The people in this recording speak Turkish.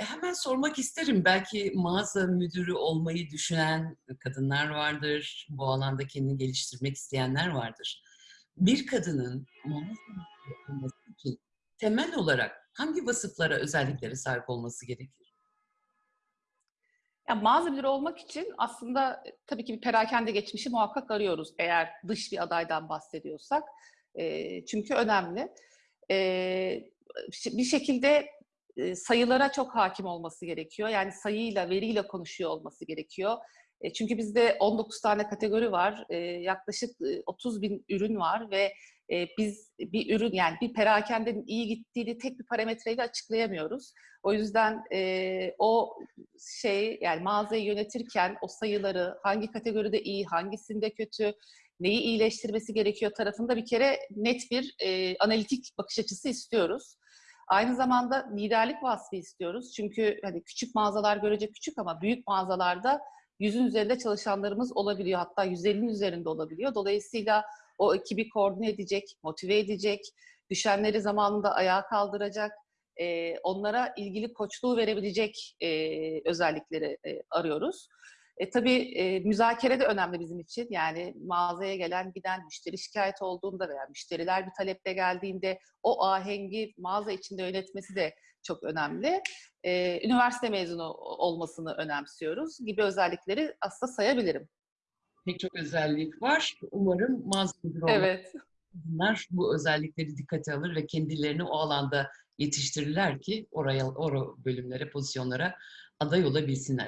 hemen sormak isterim. Belki mağaza müdürü olmayı düşünen kadınlar vardır. Bu alanda kendini geliştirmek isteyenler vardır. Bir kadının olması için temel olarak hangi vasıflara, özelliklere sahip olması gerekir? Ya, mağaza müdürü olmak için aslında, eee, tabii ki bir perakende geçmişi muhakkak arıyoruz eğer dış bir adaydan bahsediyorsak. Eee, çünkü önemli. Ş bir şekilde, eee, sayılara çok hâkim olması gerekiyor. Yani sayıyla, veriyle konuşuyor olması gerekiyor. Eee, çünkü bizde 19 tane kategori var. Eee, yaklaşık, ııı, 30.000 ürün var ve, biz bir ürün, yani bir perakendenin iyi gittiğini tek bir parametreyle açıklayamıyoruz. O yüzden, o şey, yani mağazayı yönetirken o sayıları hangi kategoride iyi, hangisinde kötü, neyi iyileştirmesi gerekiyor tarafında bir kere net bir, analitik bakış açısı istiyoruz. Aynı zamanda liderlik vasfı istiyoruz. Çünkü, hani, küçük mağazalar görece küçük ama büyük mağazalarda 100'ün üzerinde çalışanlarımız olabiliyor. Hatta 150'nin üzerinde olabiliyor. Dolayısıyla o ekibi koordine edecek, motive edecek, düşenleri zamanında ayağa kaldıracak, eee, onlara ilgili koçluğu verebilecek, eee, özellikleri, eee, arıyoruz. E, tabii, eee, müzakere de önemli bizim için. Yani mağazaya gelen, giden, müşteri şikâyeti olduğunda veya müşteriler bir taleple geldiğinde o ahengi mağaza içinde yönetmesi de çok önemli. Eee, üniversite mezunu olmasını önemsiyoruz gibi özellikleri aslında sayabilirim. Pek çok özellik var. Umarım mağaza müdürü Evet. kadınlar bu özellikleri dikkate alır ve kendilerini o alanda yetiştirirler ki oraya, o bölümlere, pozisyonlara aday olabilsinler.